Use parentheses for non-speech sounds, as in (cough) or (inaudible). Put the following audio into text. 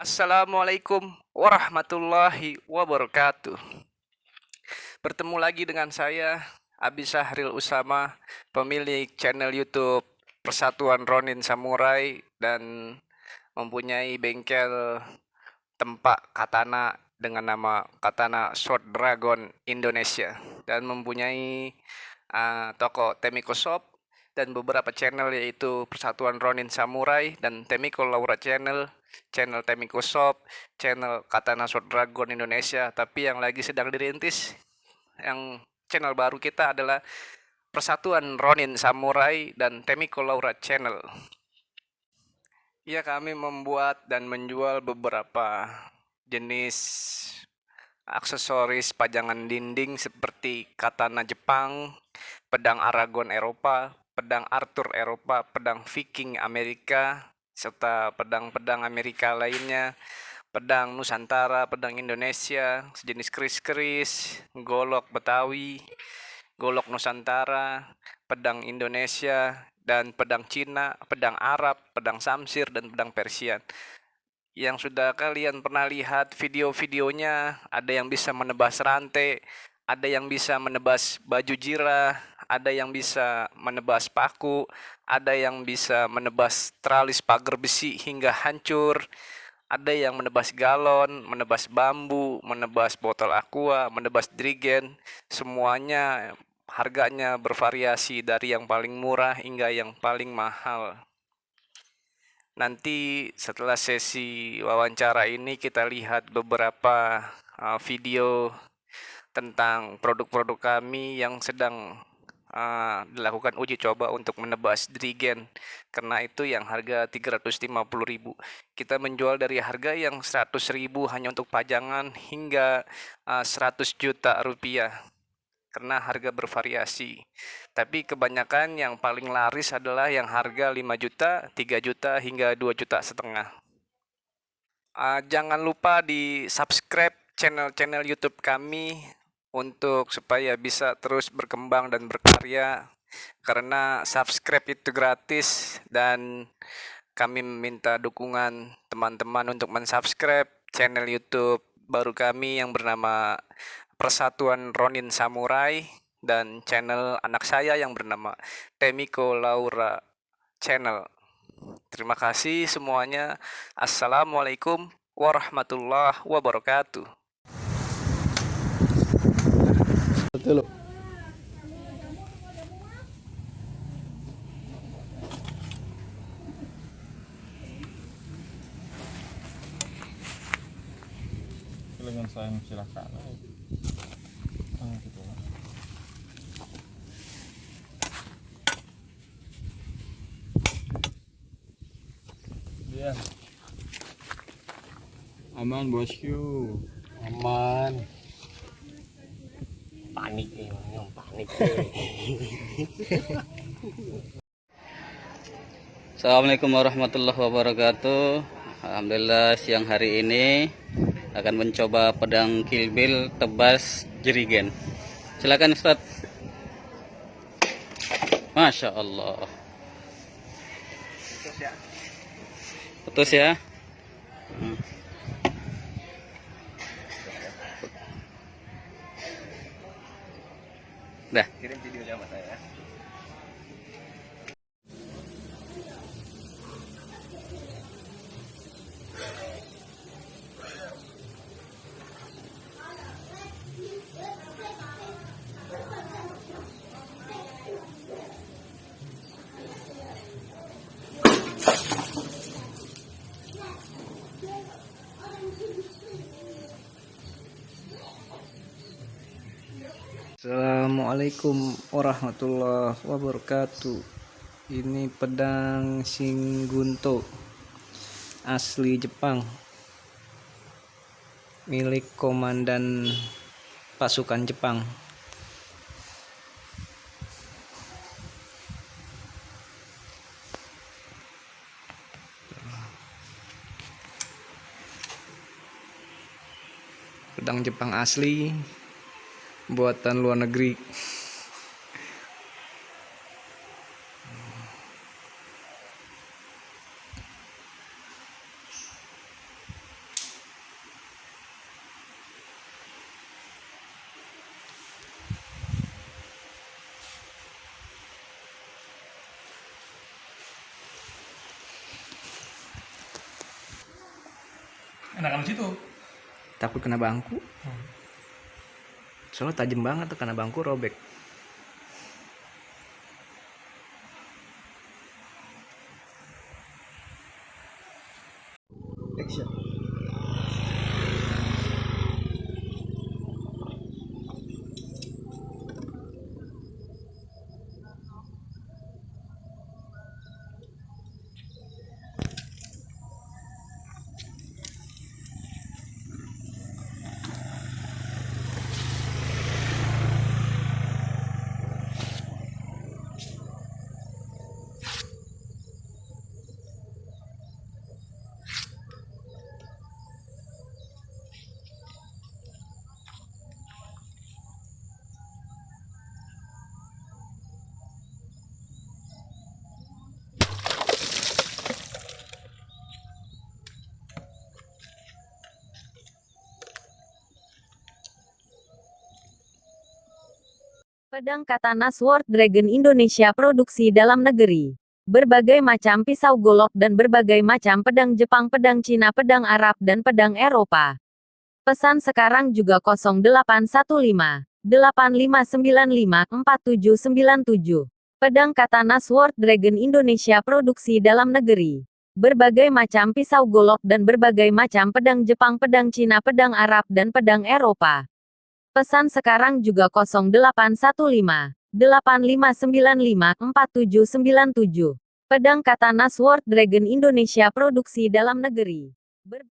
Assalamualaikum warahmatullahi wabarakatuh. Bertemu lagi dengan saya Abi Sahril Usama, pemilik channel YouTube Persatuan Ronin Samurai dan mempunyai bengkel tempat katana dengan nama Katana Sword Dragon Indonesia dan mempunyai uh, toko Temiko Shop dan beberapa channel yaitu Persatuan Ronin Samurai dan Temiko Laura Channel channel Temiko Shop, channel Katana Sword Dragon Indonesia, tapi yang lagi sedang dirintis yang channel baru kita adalah Persatuan Ronin Samurai dan Temiko Laura Channel. Ya, kami membuat dan menjual beberapa jenis aksesoris pajangan dinding seperti katana Jepang, pedang Aragon Eropa, pedang Arthur Eropa, pedang Viking Amerika, serta pedang-pedang Amerika lainnya, pedang Nusantara, pedang Indonesia, sejenis keris-keris, golok Betawi, golok Nusantara, pedang Indonesia, dan pedang Cina, pedang Arab, pedang Samsir, dan pedang Persian. Yang sudah kalian pernah lihat video-videonya, ada yang bisa menebas rantai, ada yang bisa menebas baju jirah, ada yang bisa menebas paku, ada yang bisa menebas tralis pagar besi hingga hancur, ada yang menebas galon, menebas bambu, menebas botol aqua, menebas drigen, semuanya harganya bervariasi dari yang paling murah hingga yang paling mahal. Nanti setelah sesi wawancara ini kita lihat beberapa uh, video tentang produk-produk kami yang sedang uh, dilakukan uji coba untuk menebas drigen karena itu yang harga 350.000 kita menjual dari harga yang 100.000 hanya untuk pajangan hingga uh, 100 juta rupiah. Karena harga bervariasi. Tapi kebanyakan yang paling laris adalah yang harga 5 juta 3 juta hingga 2 juta setengah. Uh, jangan lupa di subscribe channel-channel YouTube kami untuk supaya bisa terus berkembang dan berkarya karena subscribe itu gratis dan kami meminta dukungan teman-teman untuk mensubscribe channel YouTube baru kami yang bernama Persatuan Ronin Samurai dan channel anak saya yang bernama Temiko Laura Channel. Terima kasih semuanya. Assalamualaikum warahmatullahi wabarakatuh. Betul. dengan saya silakan ah, gitu ya aman bosku. Aman panik nih panik. (laughs) Assalamualaikum warahmatullahi wabarakatuh. Alhamdulillah siang hari ini akan mencoba pedang kilbil tebas jerigen silakan Ustaz. Masya Allah. Putus ya putus ya hmm. Dah. Kirim videonya sama saya. Assalamualaikum warahmatullahi wabarakatuh. Ini pedang Singgunto asli Jepang. Milik komandan pasukan Jepang. Pedang Jepang asli buatan luar negeri. Enakan situ. Takut kena bangku? Hmm. Soalnya tajam banget tuh kena bangku robek. Pedang Katana Sword Dragon Indonesia produksi dalam negeri. Berbagai macam pisau golok dan berbagai macam pedang Jepang, pedang Cina, pedang Arab, dan pedang Eropa. Pesan sekarang juga 0815 8595 4797. Pedang Katana Sword Dragon Indonesia produksi dalam negeri. Berbagai macam pisau golok dan berbagai macam pedang Jepang, pedang Cina, pedang Arab, dan pedang Eropa. Pesan sekarang juga 0815 8595 4797. Pedang Katana Sword Dragon Indonesia produksi dalam negeri.